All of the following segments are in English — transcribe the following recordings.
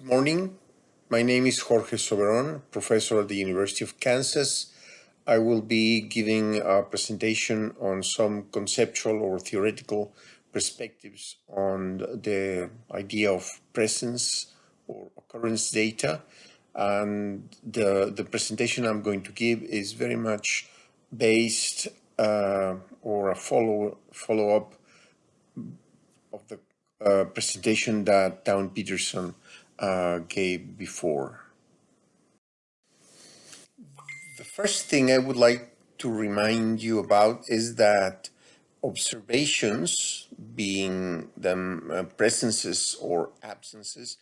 Good morning. My name is Jorge Soberon, professor at the University of Kansas. I will be giving a presentation on some conceptual or theoretical perspectives on the idea of presence or occurrence data. And the, the presentation I'm going to give is very much based uh, or a follow, follow up of the uh, presentation that Town Peterson uh, gave before. The first thing I would like to remind you about is that observations, being them uh, presences or absences,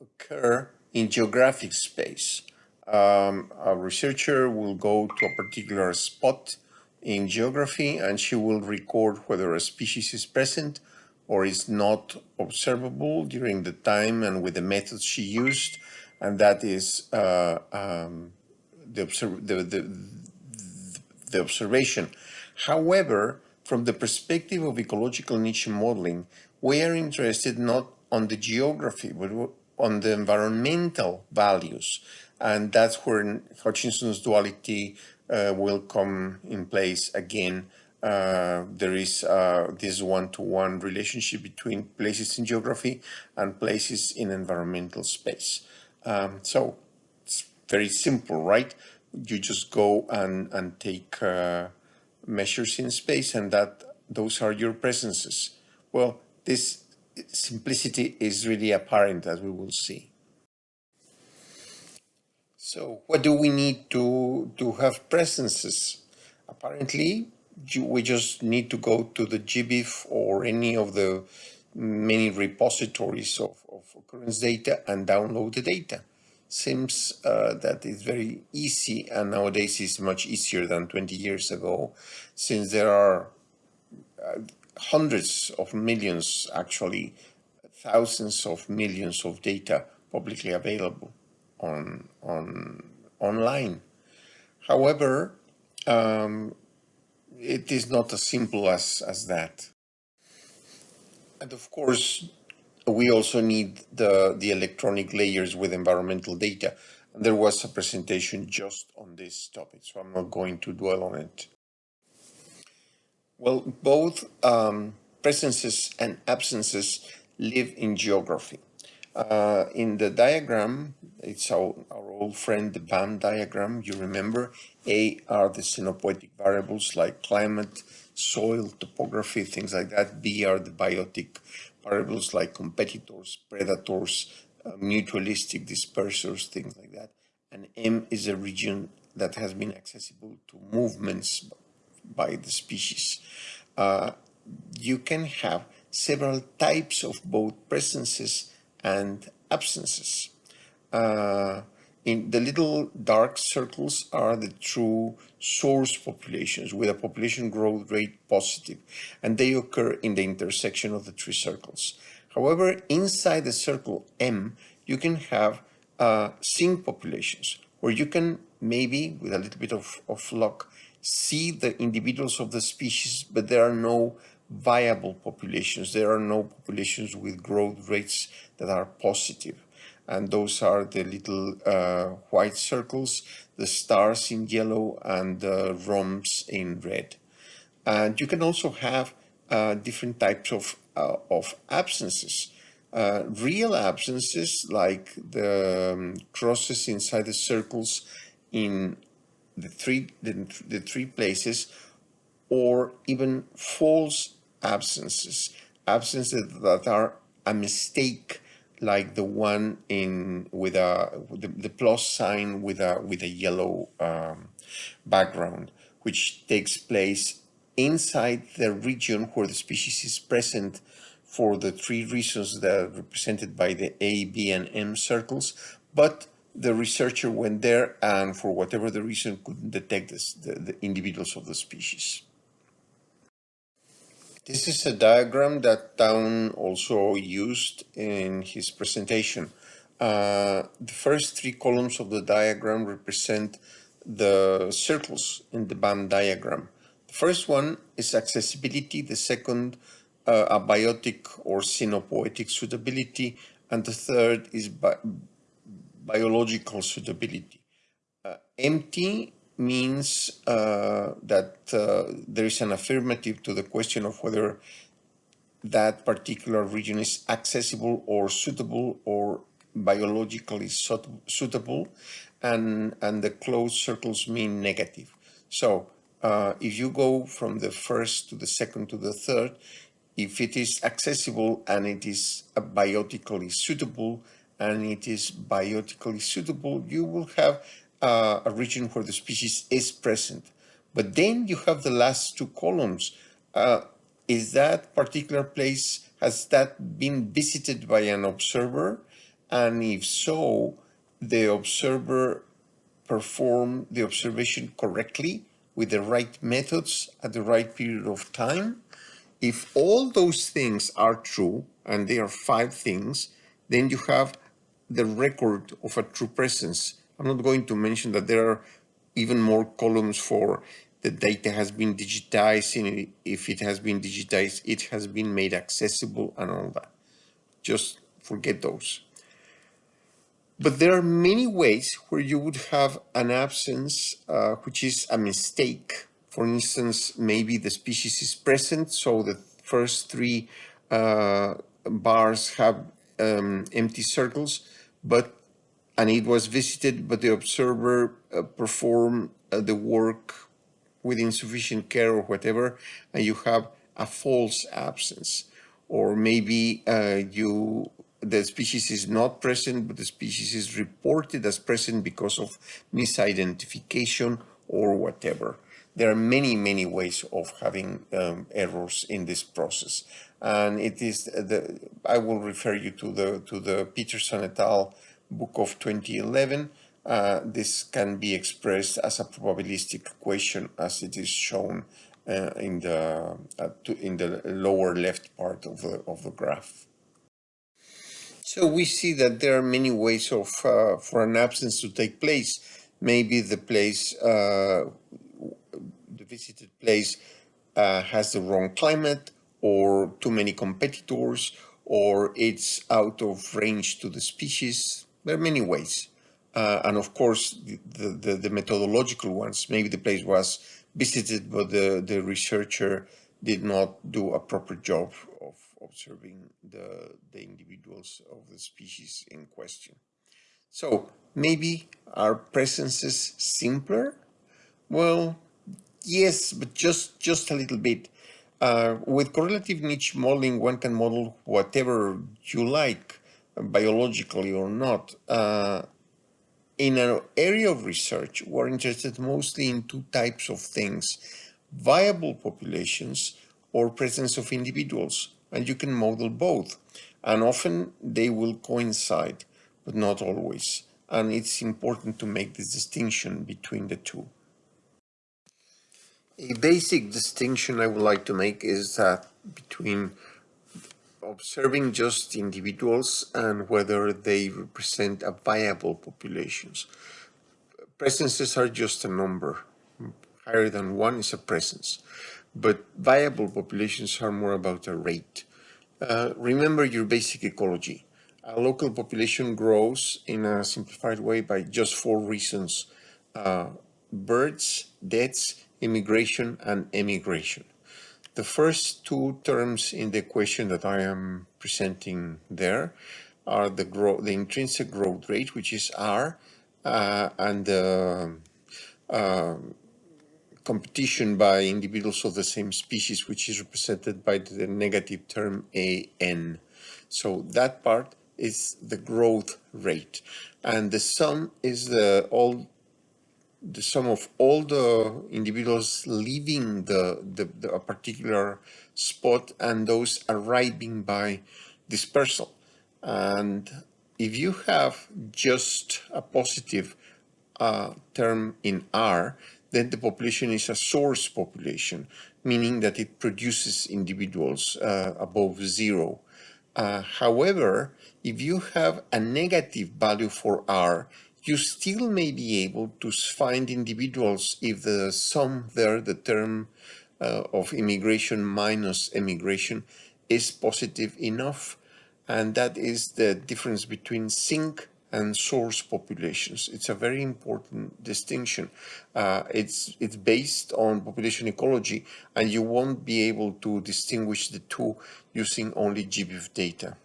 occur in geographic space. Um, a researcher will go to a particular spot in geography and she will record whether a species is present or is not observable during the time and with the methods she used, and that is uh, um, the, the, the, the, observation. However, from the perspective of ecological niche modeling, we are interested not on the geography, but on the environmental values. And that's where Hutchinson's duality uh, will come in place again uh, there is uh, this one-to-one -one relationship between places in geography and places in environmental space. Um, so it's very simple, right? You just go and, and take uh, measures in space and that those are your presences. Well, this simplicity is really apparent as we will see. So what do we need to, to have presences? Apparently, we just need to go to the GBIF or any of the many repositories of, of occurrence data and download the data. Seems uh, that it's very easy and nowadays is much easier than 20 years ago since there are uh, hundreds of millions, actually thousands of millions of data publicly available on, on online. However, um, it is not as simple as, as that. And of course, we also need the, the electronic layers with environmental data. And there was a presentation just on this topic, so I'm not going to dwell on it. Well, both um, presences and absences live in geography. Uh, in the diagram, it's our, our old friend, the BAM diagram, you remember, A are the scenopoetic variables like climate, soil, topography, things like that. B are the biotic variables like competitors, predators, uh, mutualistic dispersers, things like that. And M is a region that has been accessible to movements by the species. Uh, you can have several types of both presences and absences. Uh, in the little dark circles are the true source populations with a population growth rate positive, and they occur in the intersection of the three circles. However, inside the circle M, you can have uh, sink populations, where you can maybe, with a little bit of, of luck, see the individuals of the species, but there are no viable populations. There are no populations with growth rates that are positive. And those are the little uh, white circles, the stars in yellow and the rhombs in red. And you can also have uh, different types of, uh, of absences. Uh, real absences like the um, crosses inside the circles in the three, the, the three places or even false absences, absences that are a mistake like the one in with a the, the plus sign with a with a yellow um, background which takes place inside the region where the species is present for the three reasons that are represented by the A, B, and M circles, but the researcher went there and for whatever the reason couldn't detect this, the, the individuals of the species. This is a diagram that Town also used in his presentation. Uh, the first three columns of the diagram represent the circles in the BAM diagram. The first one is accessibility, the second uh, abiotic or scenopoetic suitability, and the third is bi biological suitability. Uh, empty means uh, that uh, there is an affirmative to the question of whether that particular region is accessible or suitable or biologically suitable and and the closed circles mean negative. So uh, if you go from the first to the second to the third if it is accessible and it is biotically suitable and it is biotically suitable you will have uh, a region where the species is present but then you have the last two columns uh, is that particular place, has that been visited by an observer? And if so, the observer performed the observation correctly with the right methods at the right period of time? If all those things are true, and they are five things, then you have the record of a true presence. I'm not going to mention that there are even more columns for the data has been digitized and if it has been digitized it has been made accessible and all that. Just forget those. But there are many ways where you would have an absence uh, which is a mistake. For instance maybe the species is present so the first three uh, bars have um, empty circles but and it was visited but the observer uh, performed uh, the work with insufficient care or whatever, and you have a false absence. Or maybe uh, you the species is not present, but the species is reported as present because of misidentification or whatever. There are many, many ways of having um, errors in this process. And it is the, I will refer you to the, to the Peterson et al. Book of 2011, uh, this can be expressed as a probabilistic equation as it is shown uh, in the uh, to, in the lower left part of the of the graph. So we see that there are many ways of uh, for an absence to take place. Maybe the place, uh, the visited place, has the wrong climate, or too many competitors, or it's out of range to the species. There are many ways. Uh, and of course, the, the, the, methodological ones, maybe the place was visited, but the, the researcher did not do a proper job of observing the, the individuals of the species in question. So maybe our presence is simpler? Well, yes, but just, just a little bit. Uh, with correlative niche modeling, one can model whatever you like, biologically or not. Uh, in an area of research, we're interested mostly in two types of things, viable populations or presence of individuals, and you can model both. And often they will coincide, but not always. And it's important to make this distinction between the two. A basic distinction I would like to make is that between observing just individuals and whether they represent a viable populations. Presences are just a number. Higher than one is a presence. But viable populations are more about a rate. Uh, remember your basic ecology. A local population grows in a simplified way by just four reasons. Uh, birds, deaths, immigration, and emigration. The first two terms in the equation that I am presenting there are the growth, the intrinsic growth rate, which is R, uh, and the uh, competition by individuals of the same species, which is represented by the negative term AN. So that part is the growth rate. And the sum is the all the sum of all the individuals leaving the, the, the, a particular spot and those arriving by dispersal. And if you have just a positive uh, term in R, then the population is a source population, meaning that it produces individuals uh, above zero. Uh, however, if you have a negative value for R, you still may be able to find individuals if the sum there, the term uh, of immigration minus emigration, is positive enough. and that is the difference between sink and source populations. It's a very important distinction. Uh, it's it's based on population ecology, and you won't be able to distinguish the two using only GBIF data.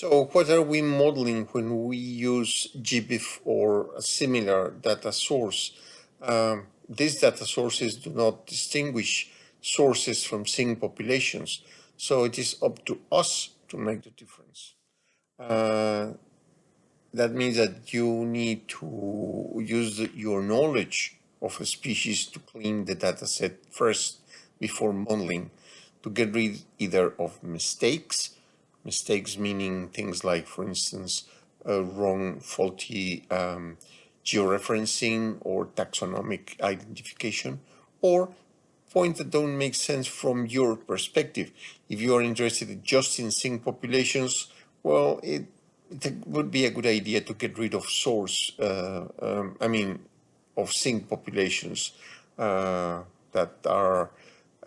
So what are we modeling when we use GBIF or a similar data source? Um, these data sources do not distinguish sources from sink populations, so it is up to us to make the difference. Uh, that means that you need to use the, your knowledge of a species to clean the data set first before modeling to get rid either of mistakes, mistakes meaning things like, for instance, wrong, faulty um, georeferencing or taxonomic identification, or points that don't make sense from your perspective. If you are interested just in sink populations, well, it, it would be a good idea to get rid of source, uh, um, I mean, of sink populations uh, that are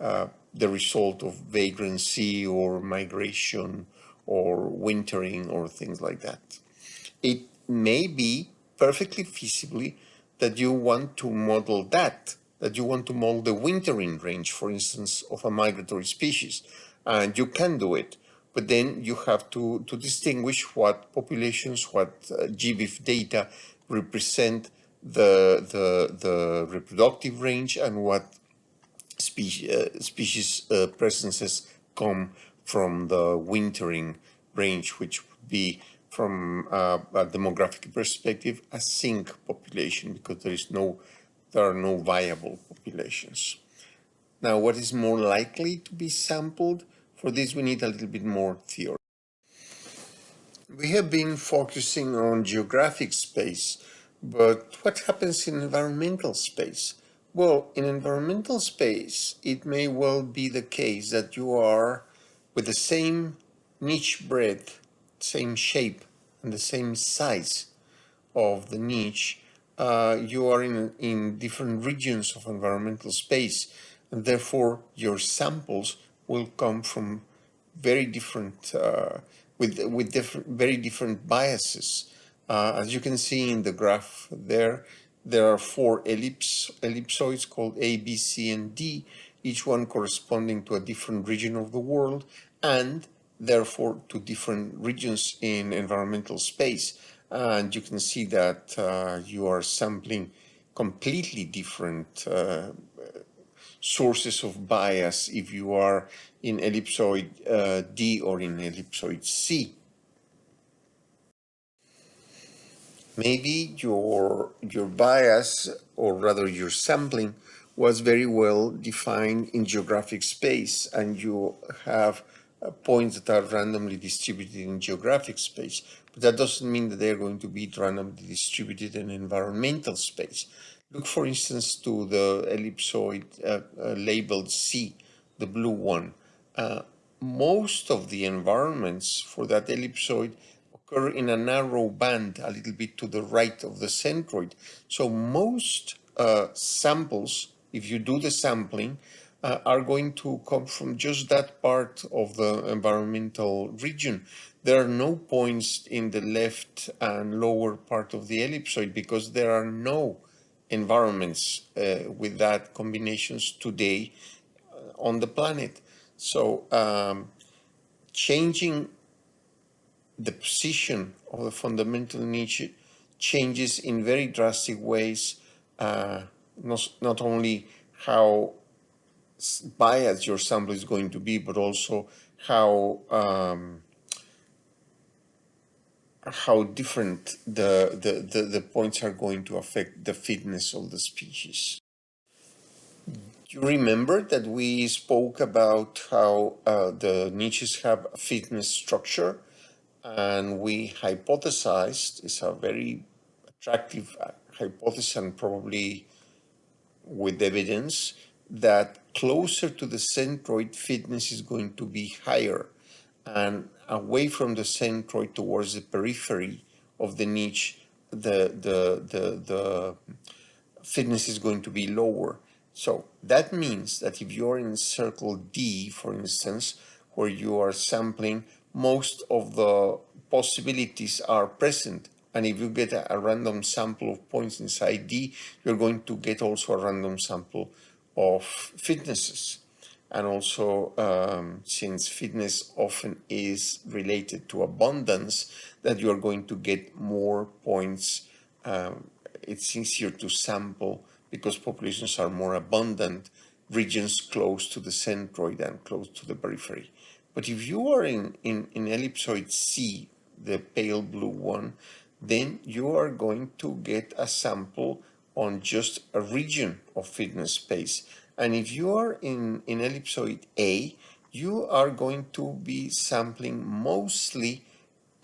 uh, the result of vagrancy or migration or wintering or things like that. It may be perfectly feasibly that you want to model that, that you want to model the wintering range, for instance, of a migratory species, and you can do it but then you have to, to distinguish what populations, what uh, GBIF data represent the, the, the reproductive range and what species, uh, species uh, presences come from the wintering range, which would be from uh, a demographic perspective a sink population because there is no there are no viable populations. Now, what is more likely to be sampled for this, we need a little bit more theory. We have been focusing on geographic space, but what happens in environmental space? Well, in environmental space, it may well be the case that you are with the same niche breadth, same shape, and the same size of the niche, uh, you are in, in different regions of environmental space, and therefore your samples will come from very different, uh, with, with different, very different biases. Uh, as you can see in the graph there, there are four ellipse, ellipsoids called A, B, C, and D, each one corresponding to a different region of the world and therefore to different regions in environmental space. And you can see that uh, you are sampling completely different uh, sources of bias if you are in ellipsoid uh, D or in ellipsoid C. Maybe your, your bias, or rather your sampling, was very well defined in geographic space and you have uh, points that are randomly distributed in geographic space. But that doesn't mean that they're going to be randomly distributed in environmental space. Look, for instance, to the ellipsoid uh, uh, labeled C, the blue one. Uh, most of the environments for that ellipsoid occur in a narrow band a little bit to the right of the centroid. So most uh, samples, if you do the sampling, uh, are going to come from just that part of the environmental region. There are no points in the left and lower part of the ellipsoid because there are no environments uh, with that combinations today uh, on the planet. So um, changing the position of the fundamental niche changes in very drastic ways, uh, not, not only how biased your sample is going to be, but also how um, how different the, the, the, the, points are going to affect the fitness of the species. You remember that we spoke about how uh, the niches have a fitness structure and we hypothesized, it's a very attractive uh, hypothesis and probably with evidence, that closer to the centroid fitness is going to be higher and away from the centroid towards the periphery of the niche, the, the, the, the fitness is going to be lower. So that means that if you're in circle D, for instance, where you are sampling, most of the possibilities are present. And if you get a, a random sample of points inside D, you're going to get also a random sample of fitnesses. And also, um, since fitness often is related to abundance, that you are going to get more points. Um, it's easier to sample because populations are more abundant regions close to the centroid and close to the periphery. But if you are in, in, in ellipsoid C, the pale blue one, then you are going to get a sample on just a region of fitness space. And if you are in, in ellipsoid A, you are going to be sampling mostly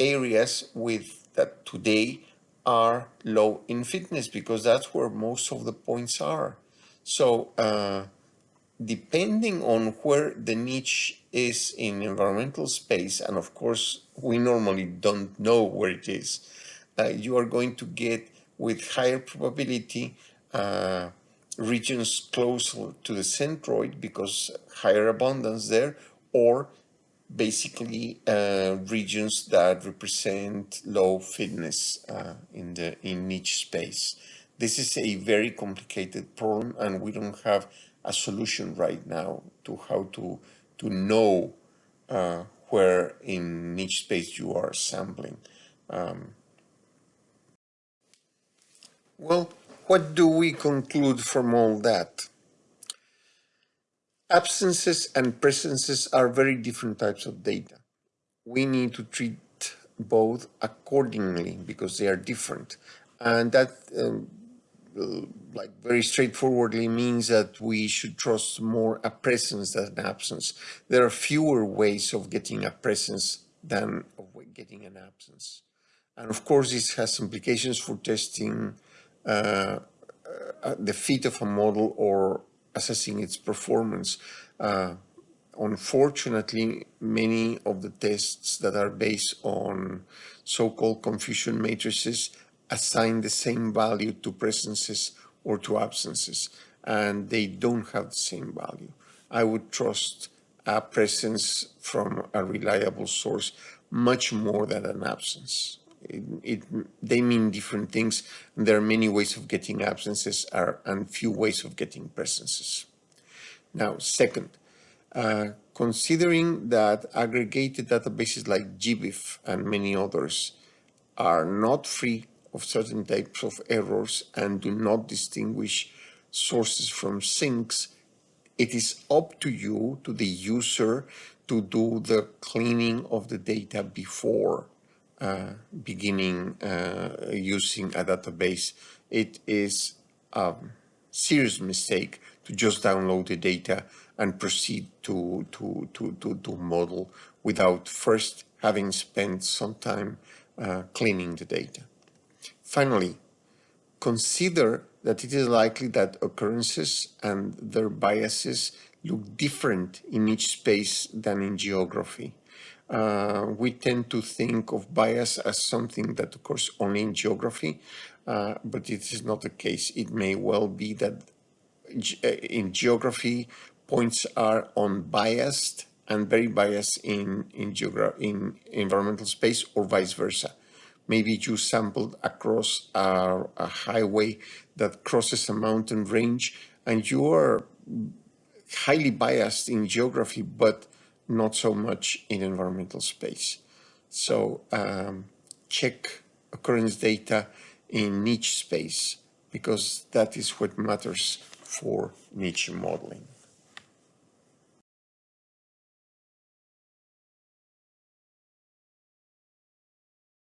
areas with that today are low in fitness because that's where most of the points are. So uh, depending on where the niche is in environmental space, and of course, we normally don't know where it is, you are going to get with higher probability uh, regions close to the centroid because higher abundance there, or basically uh, regions that represent low fitness uh, in the in niche space. This is a very complicated problem and we don't have a solution right now to how to to know uh, where in niche space you are sampling. Um, well, what do we conclude from all that? Absences and presences are very different types of data. We need to treat both accordingly because they are different. And that um, like very straightforwardly means that we should trust more a presence than an absence. There are fewer ways of getting a presence than of getting an absence. And of course, this has implications for testing uh, the fit of a model or assessing its performance. Uh, unfortunately, many of the tests that are based on so-called confusion matrices assign the same value to presences or to absences, and they don't have the same value. I would trust a presence from a reliable source much more than an absence. It, it, they mean different things. There are many ways of getting absences are, and few ways of getting presences. Now, second, uh, considering that aggregated databases like GBIF and many others are not free of certain types of errors and do not distinguish sources from sinks, it is up to you, to the user, to do the cleaning of the data before beginning uh, using a database. It is a serious mistake to just download the data and proceed to, to, to, to, to model without first having spent some time uh, cleaning the data. Finally, consider that it is likely that occurrences and their biases look different in niche space than in geography. Uh, we tend to think of bias as something that occurs only in geography, uh, but it is not the case. It may well be that uh, in geography, points are unbiased and very biased in, in, in environmental space or vice versa maybe you sampled across a, a highway that crosses a mountain range and you are highly biased in geography, but not so much in environmental space. So um, check occurrence data in niche space because that is what matters for niche modeling.